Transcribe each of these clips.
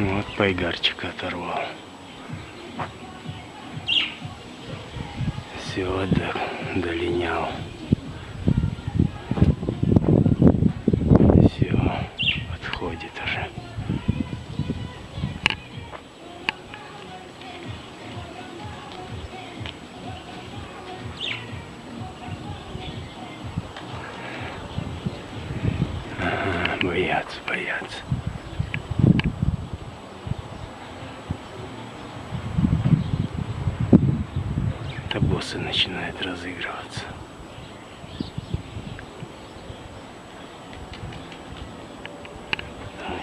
Вот пайгарчик оторвал. Все, до, долинял. Все, отходит уже. Ага, боятся, боятся. Это боссы начинают разыгрываться. Там.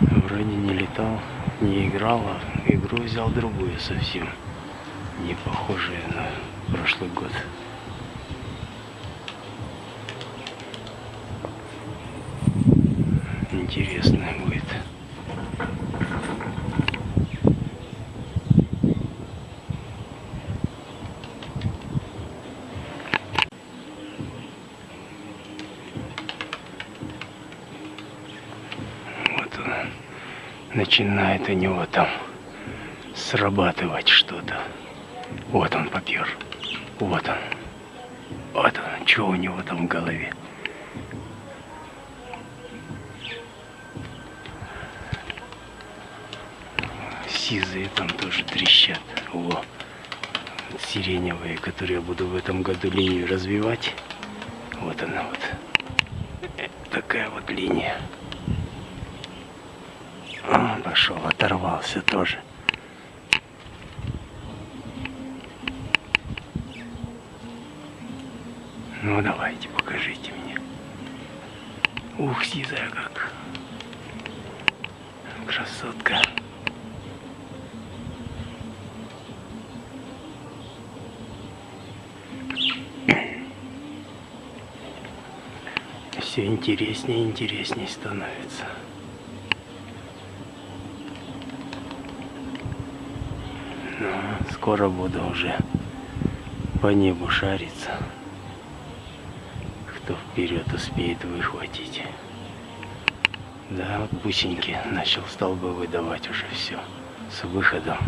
Вроде не летал, не играл, а игру взял другую совсем. Не похожую на прошлый год. Интересная будет. Вот он начинает у него там срабатывать что-то. Вот он попер. Вот он. Вот он. Что у него там в голове? Сизые там тоже трещат. Во. Сиреневые, которые я буду в этом году линию развивать. Вот она вот. Такая вот линия. А, пошел, оторвался тоже. Ну давайте, покажите мне. Ух, сизая как. Красотка. Все интереснее и интереснее становится. Ну, скоро буду уже по небу шариться. Кто вперед успеет выхватить. Да, вот бусинки начал столбы выдавать уже все с выходом.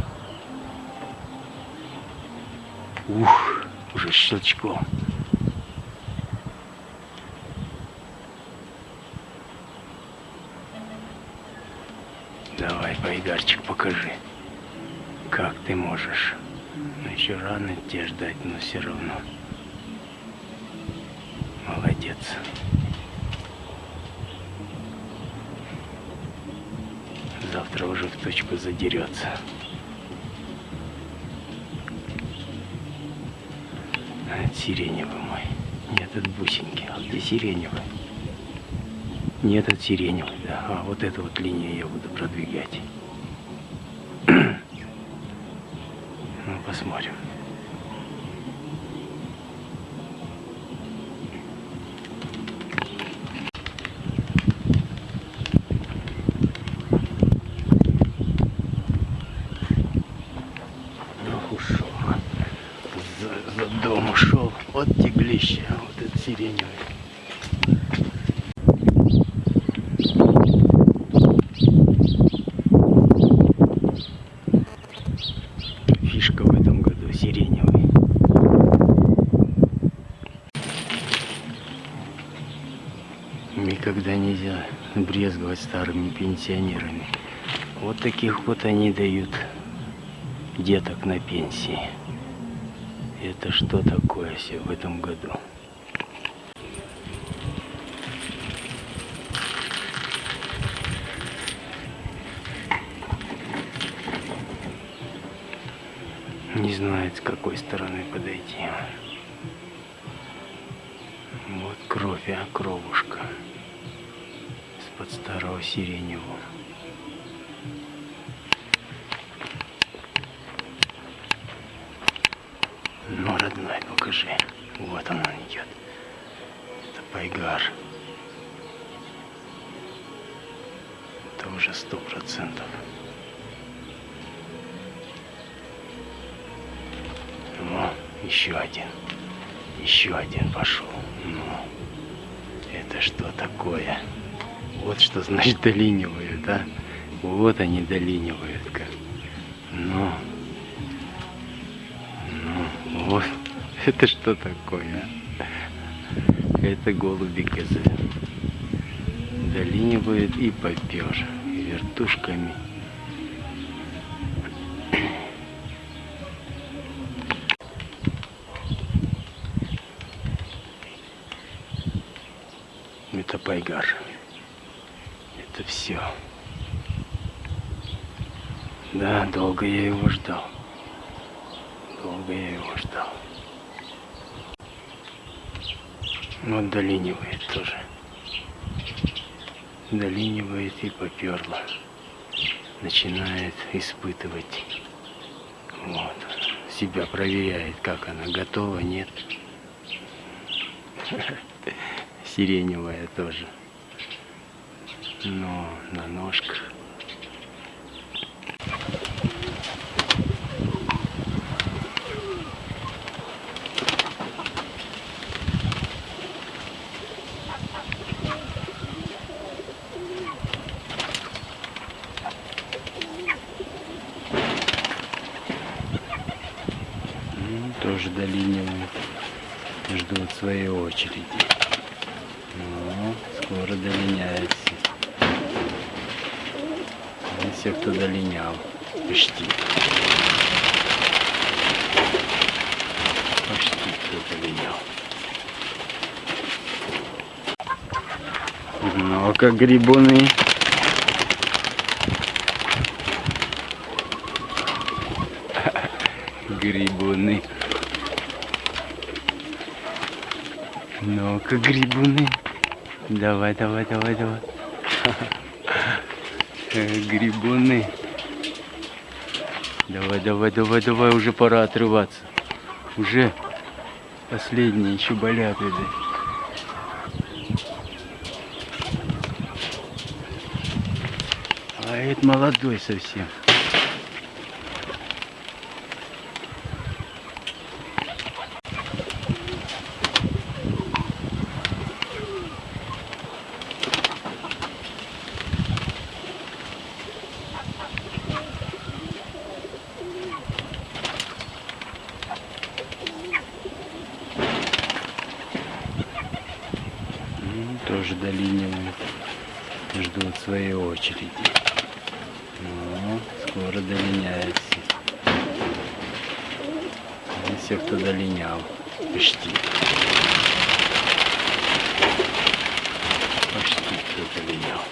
Ух, уже щелчком. Байдарчик, покажи, как ты можешь. Ну, еще рано тебе ждать, но все равно. Молодец. Завтра уже в точку задерется. А это сиреневый мой. Нет, это бусинки. А где сиреневый? Нет, это сиреневый, да. А вот эту вот линию я буду продвигать. ну, посмотрим. За дом ушел. Вот теглище. Вот это сиреневый. Фишка в этом году сиреневый. Никогда нельзя брезговать старыми пенсионерами. Вот таких вот они дают деток на пенсии. Это что такое все в этом году? Не знает, с какой стороны подойти. Вот кровь, а кровушка. Из-под старого сиреневого. Ну, родной, покажи. Вот он, он идет. Это пайгар. Это уже сто процентов. О, еще один. Еще один пошел. Ну, это что такое? Вот что значит долинивают, а? Вот они долинивают как. Ну, ну, вот. Это что такое, а? Это голуби козы. Долинивают и попер. Вертушками. Это пайгар. Это все. Да, долго я его ждал. Долго я его ждал. Вот долинивает тоже. Долинивает и поперло. Начинает испытывать. Вот. Себя проверяет, как она готова, нет. Сиреневая тоже. Но на ножках. Ну, тоже долинивают. Ждут своей очереди. Ну, скоро долиняется. Ну, Все, кто долинял. Почти. Почти кто долинял. Ну, как грибуны. Грибуны. Ну-ка, грибуны. Давай, давай, давай, давай. Грибуны. Давай, давай, давай, давай, уже пора отрываться. Уже последние еще болят, видать. А это молодой совсем. Тоже. Ждут своей очереди. Ну, скоро долиняется. И все, кто долинял. Почти. Почти кто долинял.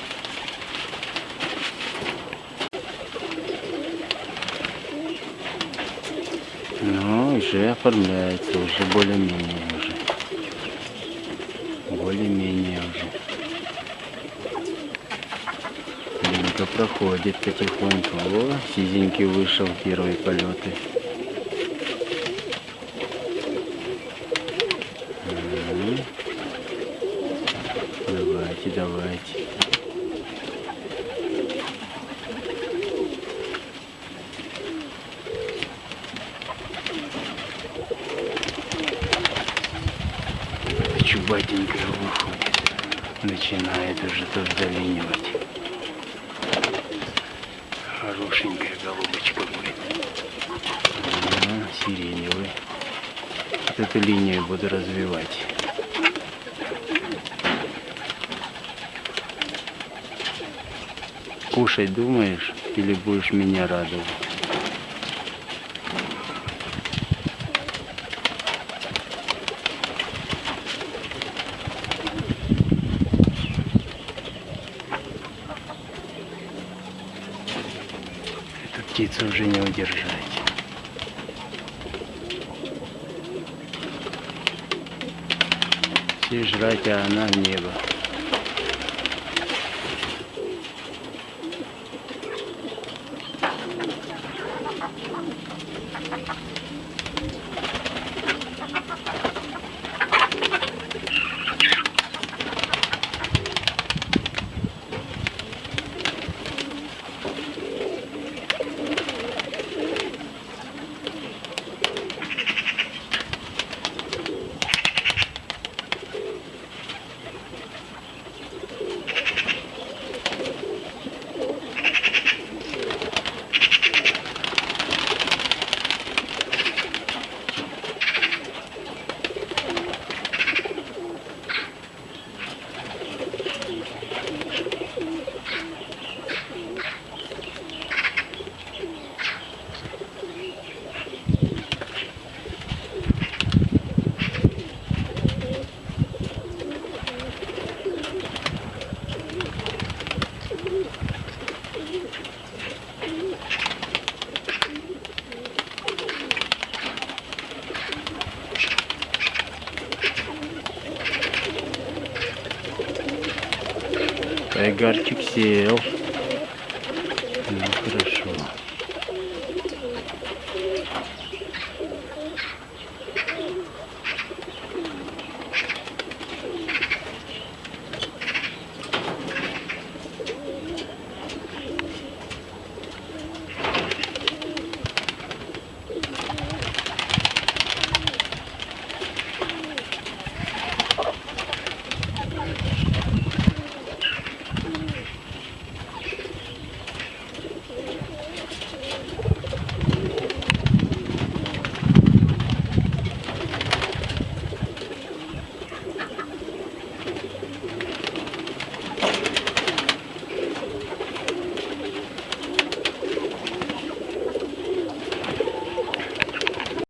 Ну, уже оформляется, уже. Более-менее уже. Линка проходит потихоньку. О, сизенький вышел первые полеты. Давайте, давайте. Чубатенькая выходит. Начинает уже тоже долинивать. Хорошенькая голубочка будет. Ага, сиреневый. Вот эту линию буду развивать. Кушать думаешь или будешь меня радовать? Птицу уже не удержать. Все жрать, а она в небо. erkeksin. Of.